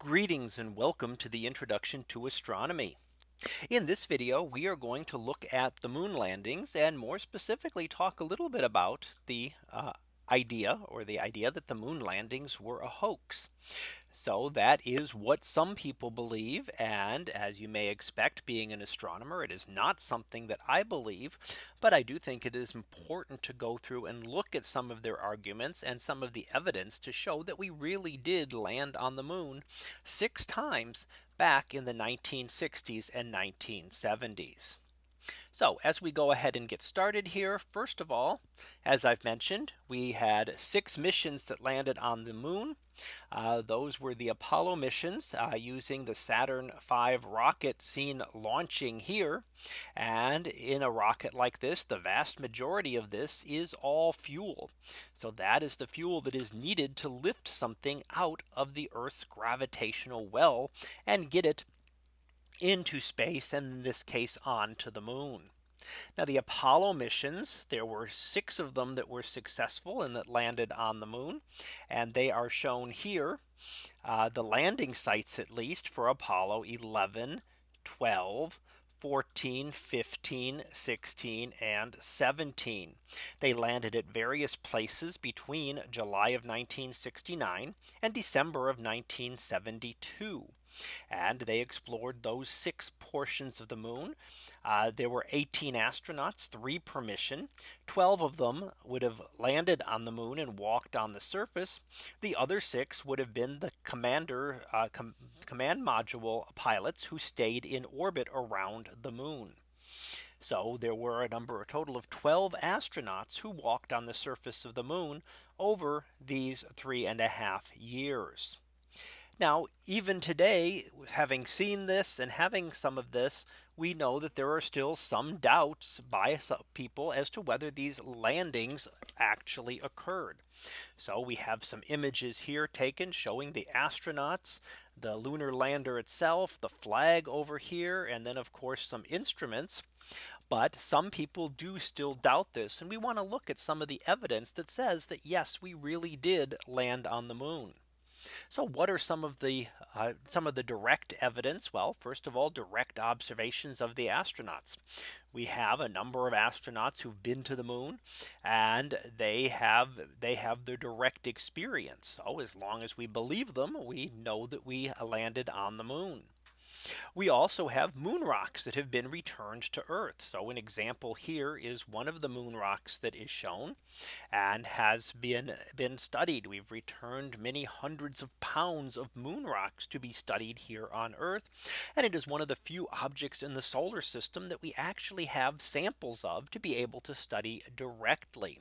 Greetings and welcome to the introduction to astronomy. In this video, we are going to look at the moon landings and more specifically talk a little bit about the uh, idea or the idea that the moon landings were a hoax. So that is what some people believe. And as you may expect, being an astronomer, it is not something that I believe. But I do think it is important to go through and look at some of their arguments and some of the evidence to show that we really did land on the moon six times back in the 1960s and 1970s. So as we go ahead and get started here, first of all, as I've mentioned, we had six missions that landed on the moon. Uh, those were the Apollo missions uh, using the Saturn V rocket seen launching here. And in a rocket like this, the vast majority of this is all fuel. So that is the fuel that is needed to lift something out of the Earth's gravitational well and get it into space and in this case on to the moon. Now the Apollo missions, there were six of them that were successful and that landed on the moon. And they are shown here, uh, the landing sites at least for Apollo 11, 12, 14, 15, 16, and 17. They landed at various places between July of 1969 and December of 1972 and they explored those six portions of the moon. Uh, there were 18 astronauts, three per mission. 12 of them would have landed on the moon and walked on the surface. The other six would have been the commander uh, com command module pilots who stayed in orbit around the moon. So there were a number a total of 12 astronauts who walked on the surface of the moon over these three and a half years. Now, even today, having seen this and having some of this, we know that there are still some doubts by some people as to whether these landings actually occurred. So we have some images here taken showing the astronauts, the lunar lander itself, the flag over here, and then of course some instruments. But some people do still doubt this. And we want to look at some of the evidence that says that yes, we really did land on the moon. So what are some of the uh, some of the direct evidence? Well, first of all, direct observations of the astronauts. We have a number of astronauts who've been to the moon and they have they have their direct experience. So as long as we believe them, we know that we landed on the moon. We also have moon rocks that have been returned to Earth. So an example here is one of the moon rocks that is shown and has been been studied. We've returned many hundreds of pounds of moon rocks to be studied here on Earth. And it is one of the few objects in the solar system that we actually have samples of to be able to study directly.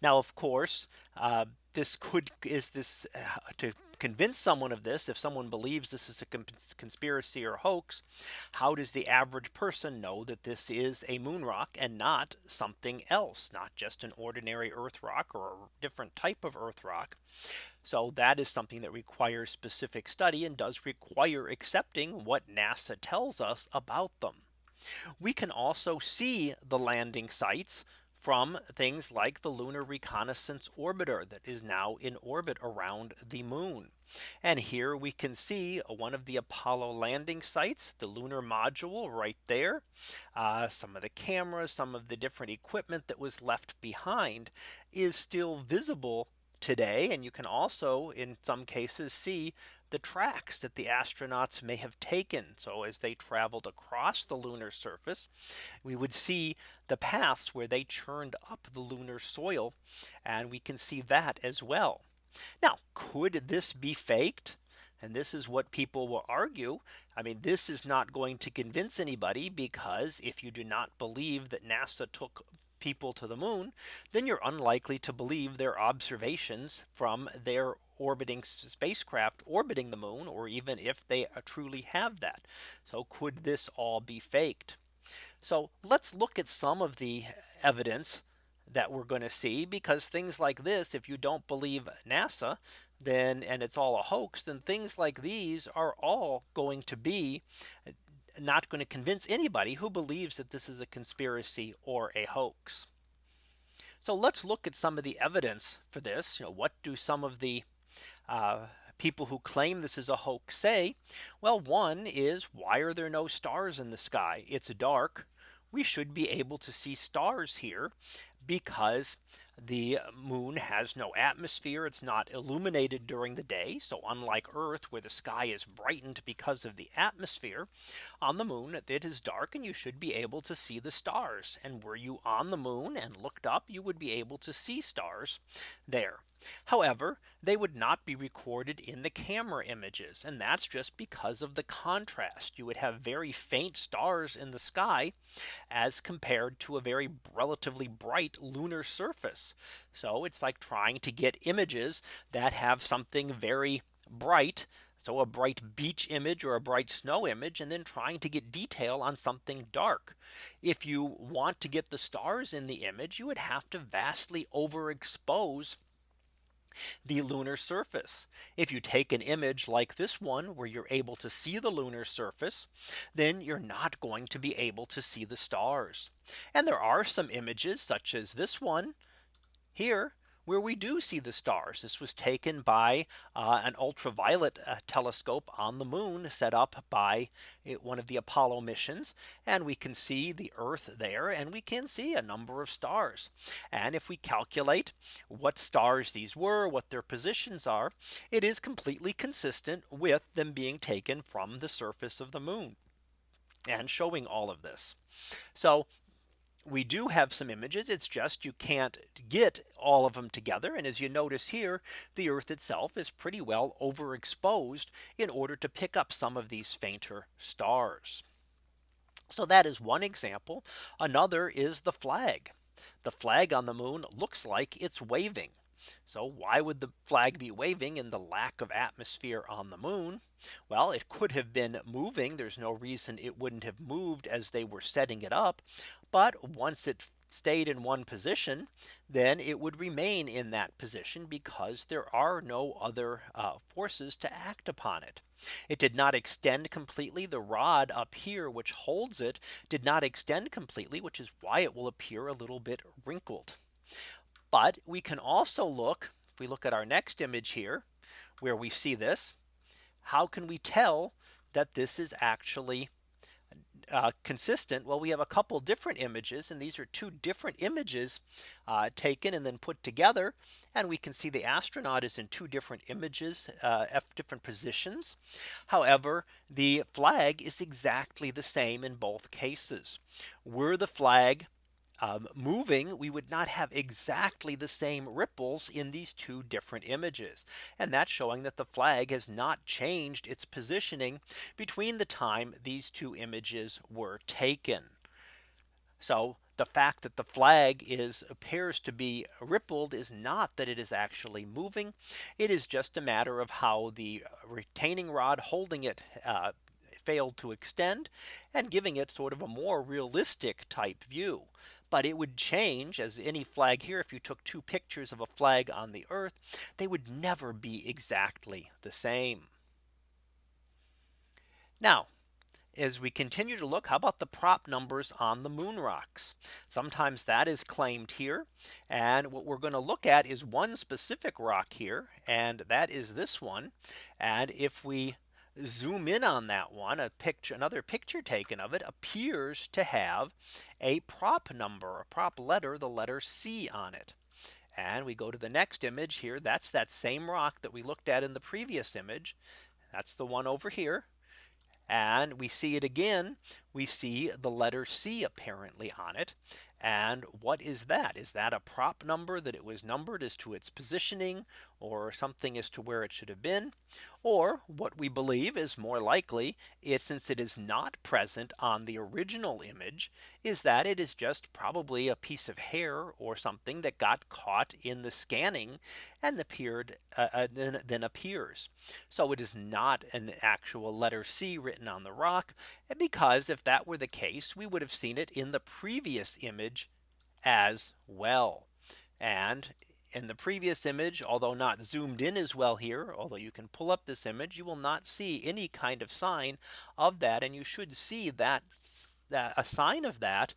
Now, of course, uh, this could is this uh, to convince someone of this if someone believes this is a conspiracy or hoax how does the average person know that this is a moon rock and not something else not just an ordinary earth rock or a different type of earth rock? So that is something that requires specific study and does require accepting what NASA tells us about them. We can also see the landing sites from things like the Lunar Reconnaissance Orbiter that is now in orbit around the moon. And here we can see one of the Apollo landing sites, the lunar module right there. Uh, some of the cameras, some of the different equipment that was left behind is still visible today. And you can also in some cases see the tracks that the astronauts may have taken. So as they traveled across the lunar surface, we would see the paths where they churned up the lunar soil. And we can see that as well. Now, could this be faked? And this is what people will argue. I mean, this is not going to convince anybody because if you do not believe that NASA took people to the moon, then you're unlikely to believe their observations from their orbiting spacecraft orbiting the moon, or even if they uh, truly have that. So could this all be faked? So let's look at some of the evidence that we're going to see because things like this, if you don't believe NASA, then and it's all a hoax, then things like these are all going to be not going to convince anybody who believes that this is a conspiracy or a hoax. So let's look at some of the evidence for this. You know, what do some of the uh, people who claim this is a hoax say, well, one is why are there no stars in the sky? It's dark. We should be able to see stars here because the moon has no atmosphere. It's not illuminated during the day. So unlike Earth, where the sky is brightened because of the atmosphere on the moon, it is dark and you should be able to see the stars. And were you on the moon and looked up, you would be able to see stars there. However, they would not be recorded in the camera images. And that's just because of the contrast. You would have very faint stars in the sky as compared to a very relatively bright lunar surface. So it's like trying to get images that have something very bright so a bright beach image or a bright snow image and then trying to get detail on something dark. If you want to get the stars in the image, you would have to vastly overexpose the lunar surface. If you take an image like this one where you're able to see the lunar surface, then you're not going to be able to see the stars. And there are some images such as this one here where we do see the stars. This was taken by uh, an ultraviolet uh, telescope on the moon set up by it, one of the Apollo missions. And we can see the Earth there and we can see a number of stars. And if we calculate what stars these were, what their positions are, it is completely consistent with them being taken from the surface of the moon and showing all of this. So we do have some images. It's just you can't get all of them together. And as you notice here, the Earth itself is pretty well overexposed in order to pick up some of these fainter stars. So that is one example. Another is the flag. The flag on the moon looks like it's waving. So why would the flag be waving in the lack of atmosphere on the moon? Well, it could have been moving. There's no reason it wouldn't have moved as they were setting it up. But once it stayed in one position, then it would remain in that position because there are no other uh, forces to act upon it. It did not extend completely. The rod up here, which holds it, did not extend completely, which is why it will appear a little bit wrinkled. But we can also look, if we look at our next image here, where we see this, how can we tell that this is actually uh, consistent? Well, we have a couple different images and these are two different images uh, taken and then put together. And we can see the astronaut is in two different images, uh, different positions. However, the flag is exactly the same in both cases. Were the flag um, moving, we would not have exactly the same ripples in these two different images. And that's showing that the flag has not changed its positioning between the time these two images were taken. So the fact that the flag is appears to be rippled is not that it is actually moving. It is just a matter of how the retaining rod holding it uh, failed to extend and giving it sort of a more realistic type view but it would change as any flag here. If you took two pictures of a flag on the earth, they would never be exactly the same. Now, as we continue to look, how about the prop numbers on the moon rocks? Sometimes that is claimed here. And what we're going to look at is one specific rock here. And that is this one. And if we zoom in on that one, a picture, another picture taken of it appears to have a prop number, a prop letter, the letter C on it. And we go to the next image here. That's that same rock that we looked at in the previous image. That's the one over here. And we see it again. We see the letter C apparently on it. And what is that? Is that a prop number that it was numbered as to its positioning or something as to where it should have been? Or what we believe is more likely since it is not present on the original image is that it is just probably a piece of hair or something that got caught in the scanning and appeared uh, uh, then, then appears. So it is not an actual letter C written on the rock And because if that were the case we would have seen it in the previous image as well. And in the previous image, although not zoomed in as well here, although you can pull up this image, you will not see any kind of sign of that. And you should see that, that a sign of that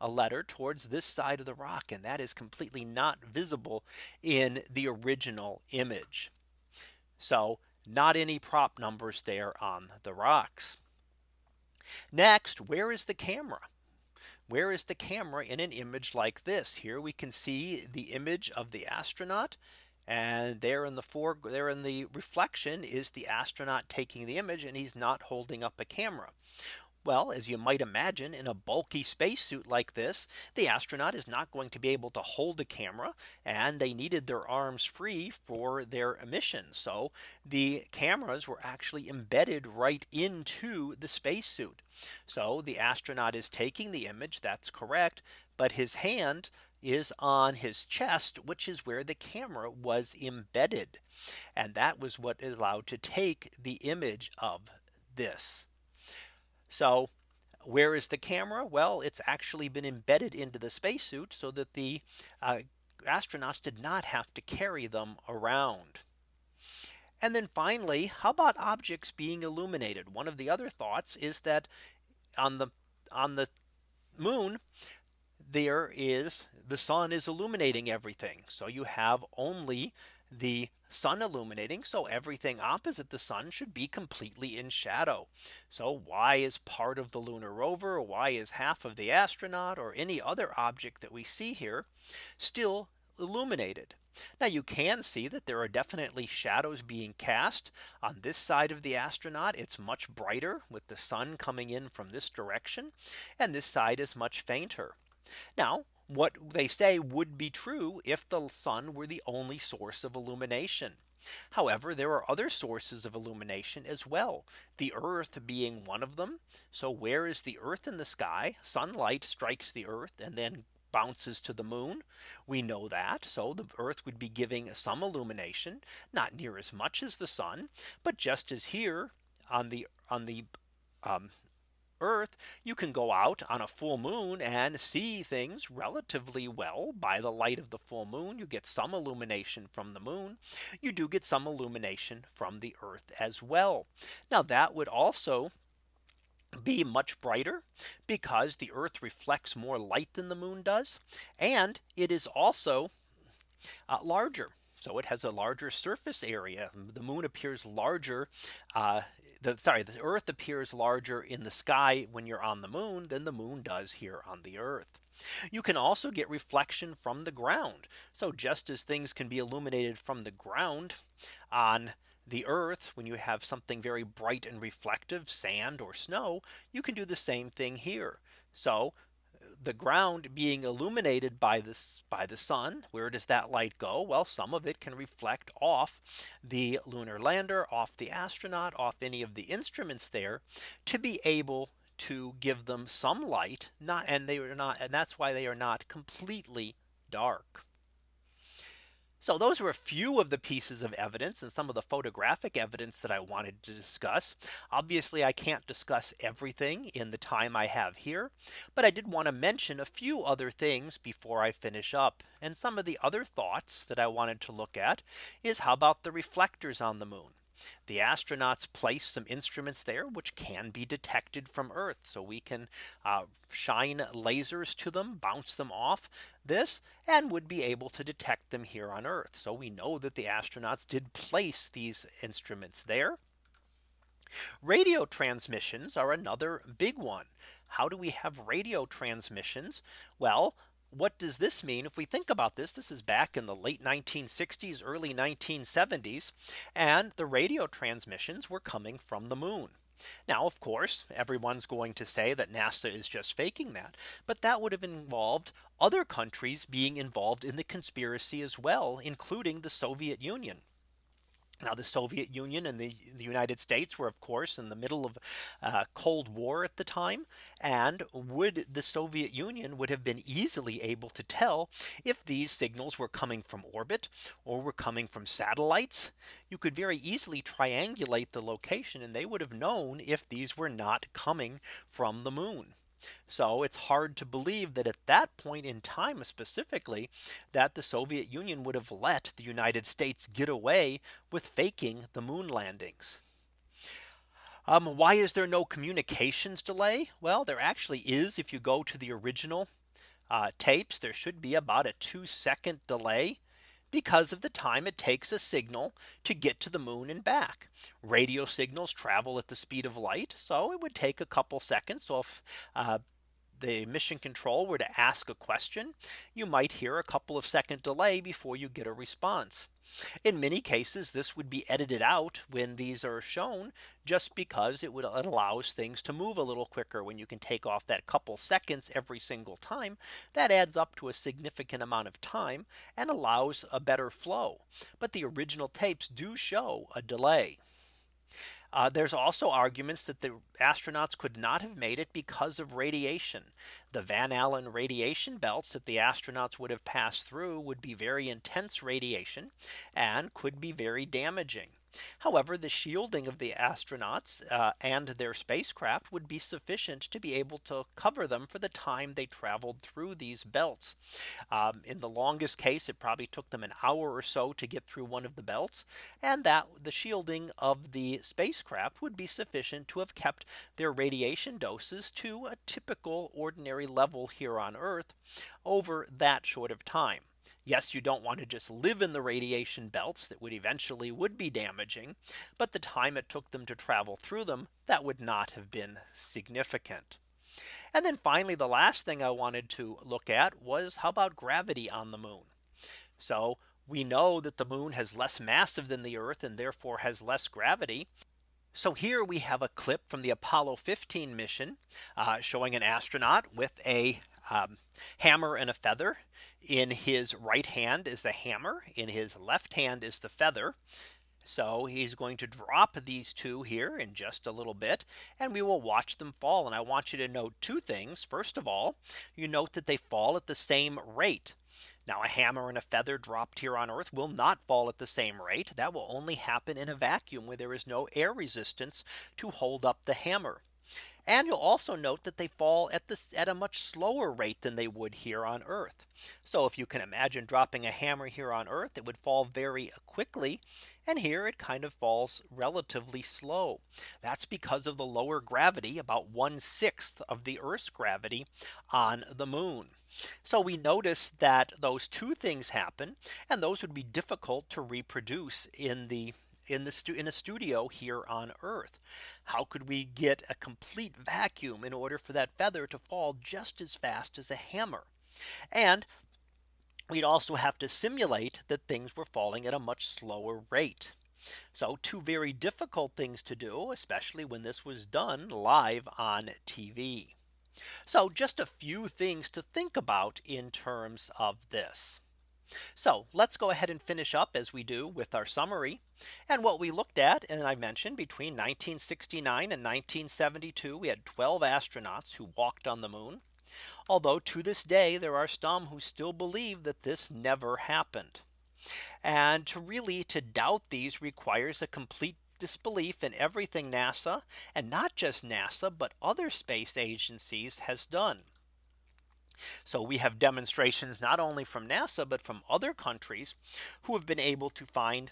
a letter towards this side of the rock. And that is completely not visible in the original image. So not any prop numbers there on the rocks. Next, where is the camera? Where is the camera in an image like this? Here we can see the image of the astronaut. And there in the fore there in the reflection is the astronaut taking the image and he's not holding up a camera. Well, as you might imagine in a bulky spacesuit like this, the astronaut is not going to be able to hold the camera and they needed their arms free for their mission. So the cameras were actually embedded right into the spacesuit. So the astronaut is taking the image. That's correct. But his hand is on his chest, which is where the camera was embedded. And that was what allowed to take the image of this. So where is the camera? Well, it's actually been embedded into the spacesuit so that the uh, astronauts did not have to carry them around. And then finally, how about objects being illuminated? One of the other thoughts is that on the on the moon, there is the sun is illuminating everything. So you have only the sun illuminating. So everything opposite the sun should be completely in shadow. So why is part of the lunar rover? Why is half of the astronaut or any other object that we see here still illuminated? Now you can see that there are definitely shadows being cast on this side of the astronaut. It's much brighter with the sun coming in from this direction. And this side is much fainter. Now what they say would be true if the sun were the only source of illumination. However, there are other sources of illumination as well. The earth being one of them. So where is the earth in the sky? Sunlight strikes the earth and then bounces to the moon. We know that. So the earth would be giving some illumination, not near as much as the sun. But just as here on the on the um, Earth, you can go out on a full moon and see things relatively well by the light of the full moon. You get some illumination from the moon. You do get some illumination from the Earth as well. Now that would also be much brighter because the Earth reflects more light than the moon does. And it is also uh, larger. So it has a larger surface area. The moon appears larger uh, the sorry, the Earth appears larger in the sky when you're on the moon than the moon does here on the Earth. You can also get reflection from the ground. So just as things can be illuminated from the ground on the earth when you have something very bright and reflective sand or snow you can do the same thing here so the ground being illuminated by this by the sun where does that light go? Well some of it can reflect off the lunar lander off the astronaut off any of the instruments there to be able to give them some light not and they are not and that's why they are not completely dark so those were a few of the pieces of evidence and some of the photographic evidence that I wanted to discuss. Obviously, I can't discuss everything in the time I have here. But I did want to mention a few other things before I finish up. And some of the other thoughts that I wanted to look at is how about the reflectors on the moon? The astronauts place some instruments there which can be detected from Earth. So we can uh, shine lasers to them, bounce them off this and would be able to detect them here on Earth. So we know that the astronauts did place these instruments there. Radio transmissions are another big one. How do we have radio transmissions? Well, what does this mean? If we think about this, this is back in the late 1960s, early 1970s, and the radio transmissions were coming from the moon. Now, of course, everyone's going to say that NASA is just faking that. But that would have involved other countries being involved in the conspiracy as well, including the Soviet Union. Now the Soviet Union and the, the United States were of course in the middle of uh, Cold War at the time. And would the Soviet Union would have been easily able to tell if these signals were coming from orbit or were coming from satellites. You could very easily triangulate the location and they would have known if these were not coming from the moon. So it's hard to believe that at that point in time specifically that the Soviet Union would have let the United States get away with faking the moon landings. Um, why is there no communications delay? Well, there actually is if you go to the original uh, tapes, there should be about a two second delay because of the time it takes a signal to get to the moon and back. Radio signals travel at the speed of light. So it would take a couple seconds. So if uh, the mission control were to ask a question, you might hear a couple of second delay before you get a response. In many cases, this would be edited out when these are shown just because it would it allows things to move a little quicker when you can take off that couple seconds every single time that adds up to a significant amount of time and allows a better flow. But the original tapes do show a delay. Uh, there's also arguments that the astronauts could not have made it because of radiation. The Van Allen radiation belts that the astronauts would have passed through would be very intense radiation and could be very damaging. However, the shielding of the astronauts uh, and their spacecraft would be sufficient to be able to cover them for the time they traveled through these belts. Um, in the longest case, it probably took them an hour or so to get through one of the belts. And that the shielding of the spacecraft would be sufficient to have kept their radiation doses to a typical ordinary level here on Earth over that short of time. Yes, you don't want to just live in the radiation belts that would eventually would be damaging. But the time it took them to travel through them, that would not have been significant. And then finally, the last thing I wanted to look at was how about gravity on the moon? So we know that the moon has less massive than the Earth and therefore has less gravity. So here we have a clip from the Apollo 15 mission uh, showing an astronaut with a um, hammer and a feather in his right hand is the hammer in his left hand is the feather. So he's going to drop these two here in just a little bit and we will watch them fall. And I want you to note two things. First of all, you note that they fall at the same rate. Now a hammer and a feather dropped here on Earth will not fall at the same rate. That will only happen in a vacuum where there is no air resistance to hold up the hammer. And you'll also note that they fall at this at a much slower rate than they would here on Earth. So if you can imagine dropping a hammer here on Earth, it would fall very uh, quickly. And here it kind of falls relatively slow. That's because of the lower gravity about one sixth of the Earth's gravity on the moon. So we notice that those two things happen and those would be difficult to reproduce in the in the in a studio here on Earth. How could we get a complete vacuum in order for that feather to fall just as fast as a hammer? And we'd also have to simulate that things were falling at a much slower rate. So two very difficult things to do, especially when this was done live on TV. So just a few things to think about in terms of this. So let's go ahead and finish up as we do with our summary. And what we looked at and I mentioned between 1969 and 1972 we had 12 astronauts who walked on the moon. Although to this day there are some who still believe that this never happened. And to really to doubt these requires a complete disbelief in everything NASA and not just NASA, but other space agencies has done. So we have demonstrations not only from NASA, but from other countries who have been able to find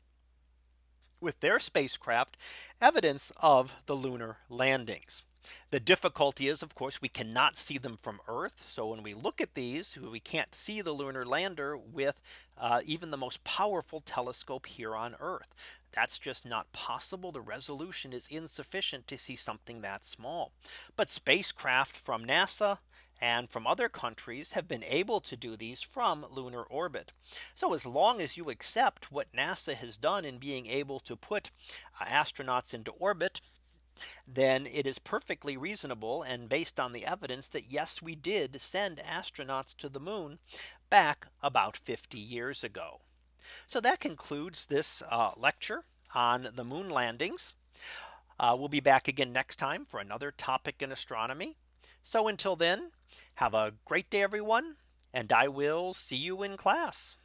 with their spacecraft evidence of the lunar landings. The difficulty is, of course, we cannot see them from Earth. So when we look at these, we can't see the lunar lander with uh, even the most powerful telescope here on Earth. That's just not possible. The resolution is insufficient to see something that small. But spacecraft from NASA and from other countries have been able to do these from lunar orbit. So as long as you accept what NASA has done in being able to put uh, astronauts into orbit, then it is perfectly reasonable and based on the evidence that yes, we did send astronauts to the moon back about 50 years ago. So that concludes this uh, lecture on the moon landings. Uh, we'll be back again next time for another topic in astronomy. So until then, have a great day, everyone, and I will see you in class.